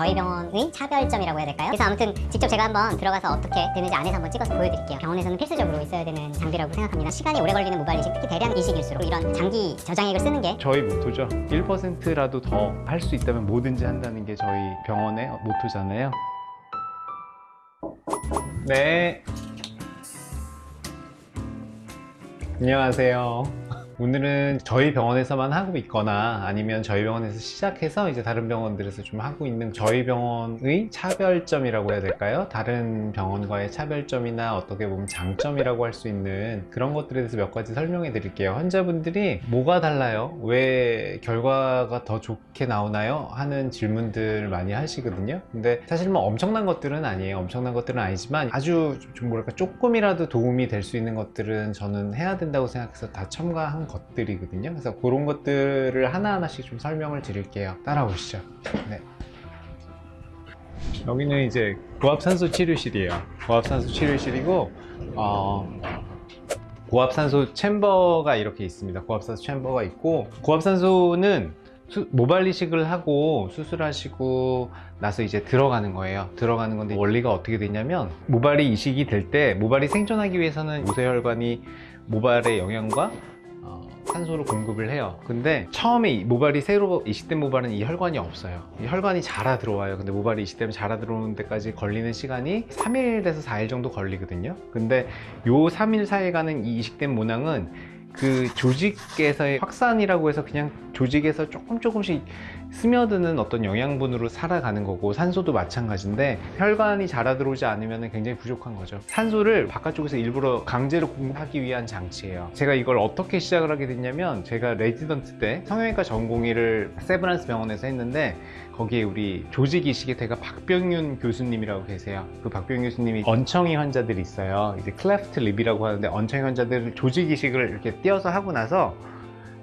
저희 병원의 차별점이라고 해야 될까요? 그래서 아무튼 직접 제가 한번 들어가서 어떻게 되는지 안에서 한번 찍어서 보여드릴게요. 병원에서는 필수적으로 있어야 되는 장비라고 생각합니다. 시간이 오래 걸리는 모발 이식, 특히 대량 이식일수록 이런 장기 저장액을 쓰는 게 저희 모토죠 1%라도 더 할 수 있다면 뭐든지 한다는 게 저희 병원의 모토잖아요 네 안녕하세요 오늘은 저희 병원에서만 하고 있거나 아니면 저희 병원에서 시작해서 이제 다른 병원들에서 좀 하고 있는 저희 병원의 차별점이라고 해야 될까요? 다른 병원과의 차별점이나 어떻게 보면 장점이라고 할 수 있는 그런 것들에 대해서 몇 가지 설명해 드릴게요. 환자분들이 뭐가 달라요? 왜 결과가 더 좋게 나오나요? 하는 질문들 많이 하시거든요. 근데 사실 뭐 엄청난 것들은 아니에요. 엄청난 것들은 아니지만 아주 좀 뭐랄까 조금이라도 도움이 될 수 있는 것들은 저는 해야 된다고 생각해서 다 첨가한 것들이거든요. 그래서 그런 것들을 하나하나씩 좀 설명을 드릴게요. 따라오시죠. 네. 여기는 이제 고압산소 치료실이에요. 고압산소 치료실이고 어, 고압산소 챔버가 이렇게 있습니다. 고압산소 챔버가 있고 고압산소는 수- 모발 이식을 하고 수술하시고 나서 이제 들어가는 거예요. 들어가는 건데 원리가 어떻게 되냐면 모발이 이식이 될 때 모발이 생존하기 위해서는 모세혈관이 모발의 영양과 어, 산소를 공급을 해요. 근데 처음에 이 모발이 새로 이식된 모발은 이 혈관이 없어요. 이 혈관이 자라 들어와요. 근데 모발이 이식되면 자라 들어오는 데까지 걸리는 시간이 3일에서 4일 정도 걸리거든요. 근데 요 3일 사이가는 이 이식된 모낭은 그 조직에서의 확산이라고 해서 그냥 조직에서 조금 조금씩 스며드는 어떤 영양분으로 살아가는 거고 산소도 마찬가지인데 혈관이 자라 들어오지 않으면 굉장히 부족한 거죠. 산소를 바깥쪽에서 일부러 강제로 공급하기 위한 장치예요. 제가 이걸 어떻게 시작을 하게 됐냐면 제가 레지던트 때 성형외과 전공의를 세브란스 병원에서 했는데 거기에 우리 조직 이식의 대가 박병윤 교수님이라고 계세요. 그 박병윤 교수님이 언청이 환자들이 있어요. 이제 cleft lip이라고 하는데 언청이 환자들을 조직 이식을 이렇게 띄어서 하고 나서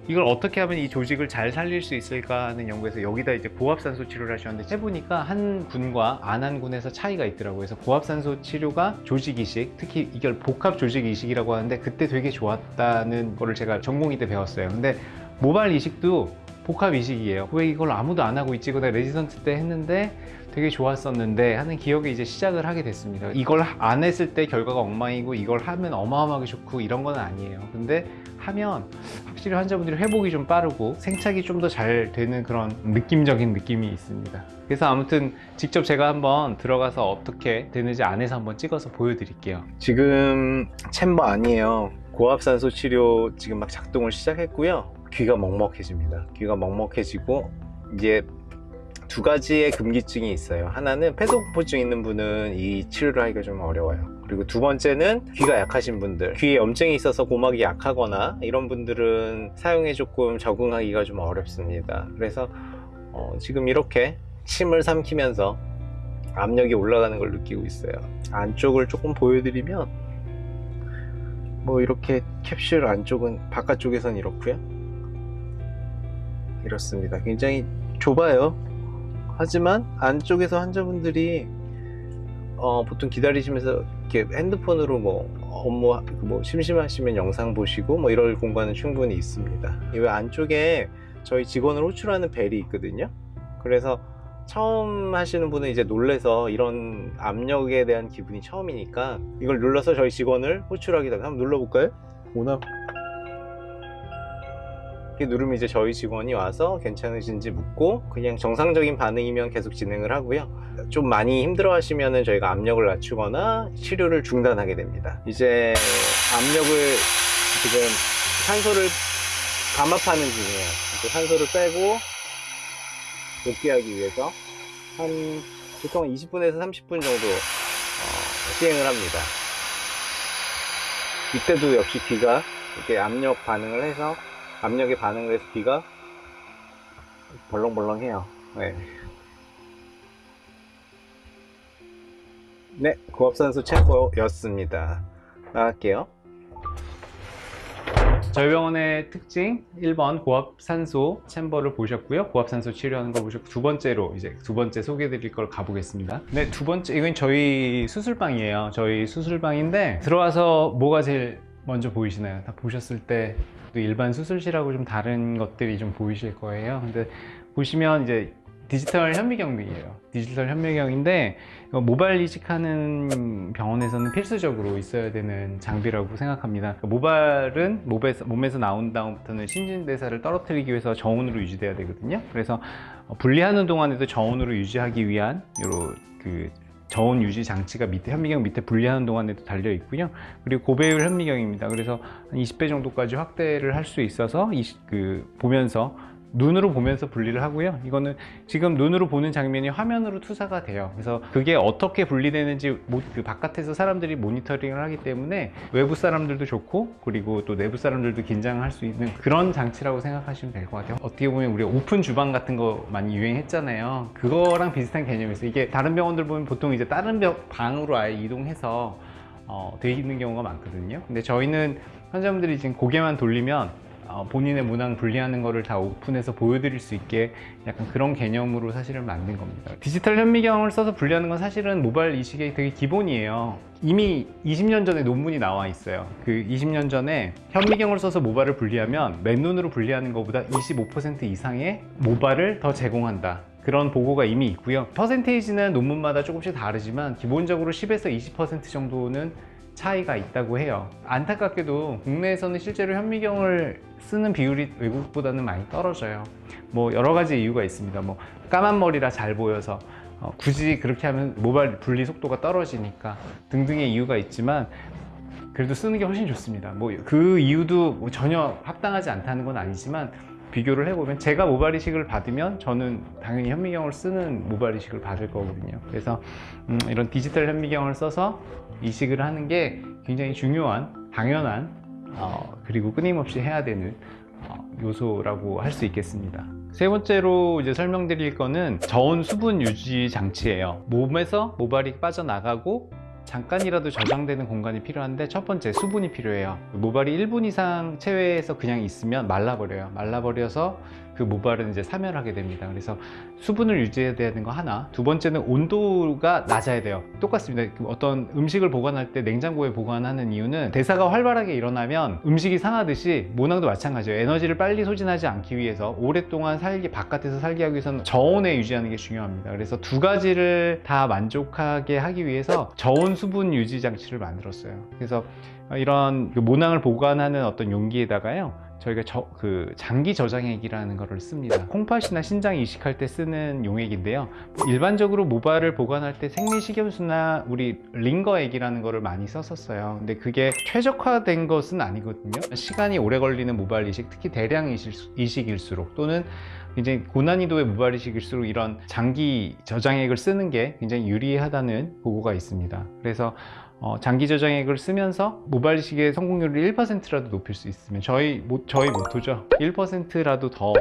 이걸 어떻게 하면 이 조직을 잘 살릴 수 있을까 하는 연구에서 여기다 이제 고압산소 치료를 하셨는데 해보니까 한 군과 안 한 군에서 차이가 있더라고요. 그래서 고압산소 치료가 조직 이식, 특히 이걸 복합 조직 이식이라고 하는데 그때 되게 좋았다는 거를 제가 전공의 때 배웠어요. 근데 모발 이식도 복합 이식이에요. 왜 이걸 아무도 안 하고 있지? 그다 레지던트 때 했는데 되게 좋았었는데 하는 기억에 이제 시작을 하게 됐습니다. 이걸 안 했을 때 결과가 엉망이고 이걸 하면 어마어마하게 좋고 이런 건 아니에요. 근데 하면 확실히 환자분들이 회복이 좀 빠르고 생착이 좀 더 잘 되는 그런 느낌적인 느낌이 있습니다. 그래서 아무튼 직접 제가 한번 들어가서 어떻게 되는지 안에서 한번 찍어서 보여드릴게요. 지금 챔버 아니에요. 고압산소 치료 지금 막 작동을 시작했고요. 귀가 먹먹해집니다. 귀가 먹먹해지고 이제 두 가지의 금기증이 있어요. 하나는 폐소공포증 있는 분은 이 치료를 하기가 좀 어려워요. 그리고 두 번째는 귀가 약하신 분들, 귀에 염증이 있어서 고막이 약하거나 이런 분들은 사용에 조금 적응하기가 좀 어렵습니다. 그래서 어, 지금 이렇게 침을 삼키면서 압력이 올라가는 걸 느끼고 있어요. 안쪽을 조금 보여드리면 뭐 이렇게 캡슐 안쪽은 바깥쪽에선 이렇고요. 이렇습니다. 굉장히 좁아요. 하지만 안쪽에서 환자분들이 어, 보통 기다리시면서 이렇게 핸드폰으로 뭐 업무 뭐 심심하시면 영상 보시고 뭐 이럴 공간은 충분히 있습니다. 이 안쪽에 저희 직원을 호출하는 벨이 있거든요. 그래서 처음 하시는 분은 이제 놀래서 이런 압력에 대한 기분이 처음이니까 이걸 눌러서 저희 직원을 호출하기도. 한번 눌러볼까요? 오나 누르면 이제 저희 직원이 와서 괜찮으신지 묻고 그냥 정상적인 반응이면 계속 진행을 하고요. 좀 많이 힘들어 하시면은 저희가 압력을 낮추거나 치료를 중단하게 됩니다. 이제 압력을 지금 산소를 감압하는 중이에요. 산소를 빼고 복귀하기 위해서 한 보통 20분에서 30분 정도 어, 시행을 합니다. 이때도 역시 귀가 이렇게 압력 반응을 해서 압력에 반응을 해서 귀가 벌렁벌렁해요. 네. 네, 고압산소 챔버였습니다. 나갈게요. 저희 병원의 특징 1번 고압산소 챔버를 보셨고요 고압산소 치료하는 걸 보셨고 두 번째로 이제 두 번째 소개해 드릴 걸 가보겠습니다 네두 번째 이건 저희 수술방이에요 저희 수술방인데 들어와서 뭐가 제일 먼저 보이시나요 다 보셨을 때또 일반 수술실하고 좀 다른 것들이 좀 보이실 거예요 근데 보시면 이제 디지털 현미경이에요. 디지털 현미경인데 모발 이식하는 병원에서는 필수적으로 있어야 되는 장비라고 생각합니다. 그러니까 모발은 몸에서, 몸에서 나온 다음부터는 신진대사를 떨어뜨리기 위해서 저온으로 유지돼야 되거든요. 그래서 어, 분리하는 동안에도 저온으로 유지하기 위한 요런 그 저온 유지 장치가 밑에 현미경 밑에 분리하는 동안에도 달려 있고요. 그리고 고배율 현미경입니다. 그래서 한 20배 정도까지 확대를 할 수 있어서 이, 그 보면서 눈으로 보면서 분리를 하고요. 이거는 지금 눈으로 보는 장면이 화면으로 투사가 돼요. 그래서 그게 어떻게 분리되는지 모- 그 바깥에서 사람들이 모니터링을 하기 때문에 외부 사람들도 좋고 그리고 또 내부 사람들도 긴장할 수 있는 그런 장치라고 생각하시면 될 것 같아요. 어떻게 보면 우리가 오픈 주방 같은 거 많이 유행했잖아요. 그거랑 비슷한 개념이었어요. 이게 다른 병원들 보면 보통 이제 다른 병- 방으로 아예 이동해서 어, 돼 있는 경우가 많거든요. 근데 저희는 환자분들이 지금 고개만 돌리면 어, 본인의 문항 분리하는 거를 다 오픈해서 보여드릴 수 있게 약간 그런 개념으로 사실은 만든 겁니다. 디지털 현미경을 써서 분리하는 건 사실은 모발 이식의 되게 기본이에요. 이미 20년 전에 논문이 나와 있어요. 그 20년 전에 현미경을 써서 모발을 분리하면 맨눈으로 분리하는 것보다 25% 이상의 모발을 더 제공한다. 그런 보고가 이미 있고요. 퍼센테이지는 논문마다 조금씩 다르지만 기본적으로 10에서 20% 정도는 차이가 있다고 해요. 안타깝게도 국내에서는 실제로 현미경을 쓰는 비율이 외국보다는 많이 떨어져요. 뭐 여러 가지 이유가 있습니다. 뭐 까만 머리라 잘 보여서 어, 굳이 그렇게 하면 모발 분리 속도가 떨어지니까 등등의 이유가 있지만 그래도 쓰는 게 훨씬 좋습니다. 뭐 그 이유도 뭐 전혀 합당하지 않다는 건 아니지만 비교를 해보면 제가 모발 이식을 받으면 저는 당연히 현미경을 쓰는 모발 이식을 받을 거거든요. 그래서 음, 이런 디지털 현미경을 써서 이식을 하는 게 굉장히 중요한 당연한 어, 그리고 끊임없이 해야 되는 어, 요소라고 할 수 있겠습니다. 세 번째로 이제 설명드릴 거는 저온 수분 유지 장치예요. 몸에서 모발이 빠져나가고 잠깐이라도 저장되는 공간이 필요한데 첫 번째 수분이 필요해요. 모발이 1분 이상 체외에서 그냥 있으면 말라버려요. 말라버려서 그 모발은 이제 사멸하게 됩니다. 그래서 수분을 유지해야 되는 거 하나. 두 번째는 온도가 낮아야 돼요. 똑같습니다. 그 어떤 음식을 보관할 때 냉장고에 보관하는 이유는 대사가 활발하게 일어나면 음식이 상하듯이 모낭도 마찬가지예요. 에너지를 빨리 소진하지 않기 위해서 오랫동안 살기 바깥에서 살게 하기 위해서는 저온에 유지하는 게 중요합니다. 그래서 두 가지를 다 만족하게 하기 위해서 저온 수분 유지 장치를 만들었어요. 그래서 이런 그 모낭을 보관하는 어떤 용기에다가요. 저희가 저, 그 장기 저장액이라는 거를 씁니다. 콩팥이나 신장 이식할 때 쓰는 용액인데요. 일반적으로 모발을 보관할 때 생리식염수나 우리 링거액이라는 거를 많이 썼었어요. 근데 그게 최적화된 것은 아니거든요. 시간이 오래 걸리는 모발 이식, 특히 대량 이식, 이식일수록 또는 굉장히 고난이도의 모발 이식일수록 이런 장기 저장액을 쓰는 게 굉장히 유리하다는 보고가 있습니다. 그래서 어, 장기 저장액을 쓰면서 모발 이식의 성공률을 1%라도 높일 수 있으면 저희 모, 저희 모토죠. 1%라도 더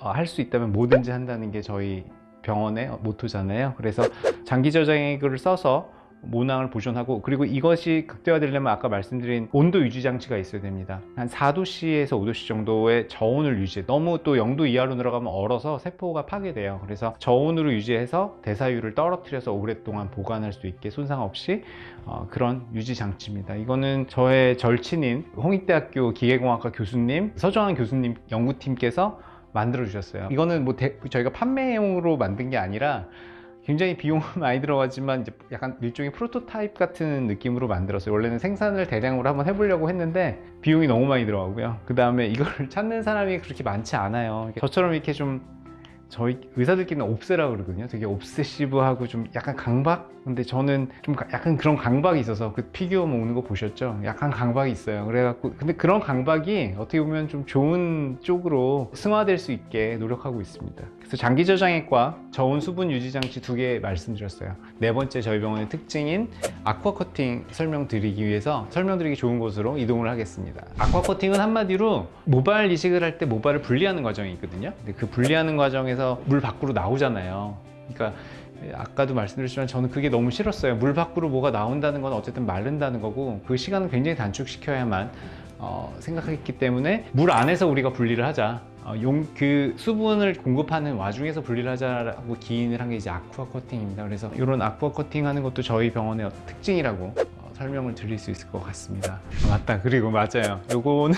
어, 할수 있다면 뭐든지 한다는 게 저희 병원의 모토잖아요. 그래서 장기 저장액을 써서 모낭을 보존하고 그리고 이것이 극대화되려면 아까 말씀드린 온도 유지 장치가 있어야 됩니다. 한 4도씨에서 5도씨 정도의 저온을 유지해. 너무 또 0도 이하로 들어가면 얼어서 세포가 파괴돼요. 그래서 저온으로 유지해서 대사율을 떨어뜨려서 오랫동안 보관할 수 있게 손상 없이 어, 그런 유지 장치입니다. 이거는 저의 절친인 홍익대학교 기계공학과 교수님 서정환 교수님 연구팀께서 만들어 주셨어요. 이거는 뭐 대- 저희가 판매용으로 만든 게 아니라 굉장히 비용은 많이 들어가지만 이제 약간 일종의 프로토타입 같은 느낌으로 만들었어요. 원래는 생산을 대량으로 한번 해보려고 했는데 비용이 너무 많이 들어가고요. 그 다음에 이걸 찾는 사람이 그렇게 많지 않아요. 저처럼 이렇게 좀 저희 의사들끼리는 옵세라고 그러거든요. 되게 옵세시브하고 좀 약간 강박? 근데 저는 좀 가- 약간 그런 강박이 있어서 그 피규어 먹는 거 보셨죠? 약간 강박이 있어요. 그래갖고 근데 그런 강박이 어떻게 보면 좀 좋은 쪽으로 승화될 수 있게 노력하고 있습니다. 그래서 장기 저장액과 저온 수분 유지 장치 두 개 말씀드렸어요. 네 번째 저희 병원의 특징인 아쿠아 커팅 설명드리기 위해서 설명드리기 좋은 곳으로 이동을 하겠습니다. 아쿠아 커팅은 한마디로 모발 이식을 할 때 모발을 분리하는 과정이 있거든요. 근데 그 분리하는 과정에 서 물 밖으로 나오잖아요. 그러니까 아까도 말씀드렸지만 저는 그게 너무 싫었어요. 물 밖으로 뭐가 나온다는 건 어쨌든 마른다는 거고 그 시간을 굉장히 단축시켜야만 어, 생각했기 때문에 물 안에서 우리가 분리를 하자. 어, 용, 그 수분을 공급하는 와중에서 분리를 하자라고 기인을 한 게 이제 아쿠아 커팅입니다. 그래서 이런 아쿠아 커팅 하는 것도 저희 병원의 특징이라고 어, 설명을 드릴 수 있을 것 같습니다. 맞다. 그리고 맞아요. 요거는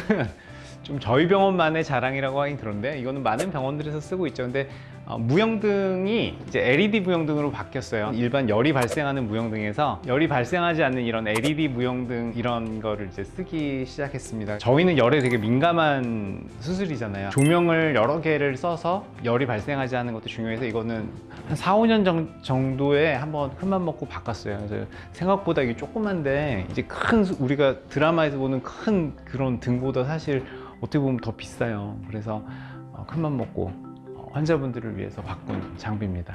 좀 저희 병원만의 자랑이라고 하긴 그런데 이거는 많은 병원들에서 쓰고 있죠. 근데 어, 무영등이 이제 LED 무영등으로 바뀌었어요. 일반 열이 발생하는 무영등에서 열이 발생하지 않는 이런 LED 무영등 이런 거를 이제 쓰기 시작했습니다. 저희는 열에 되게 민감한 수술이잖아요. 조명을 여러 개를 써서 열이 발생하지 않는 것도 중요해서 이거는 한 4, 5년 정, 정도에 한번 큰맘 먹고 바꿨어요. 그래서 생각보다 이게 조그만데 이제 큰 수- 우리가 드라마에서 보는 큰 그런 등보다 사실 어떻게 보면 더 비싸요. 그래서 어, 큰맘 먹고 어, 환자분들을 위해서 바꾼 장비입니다.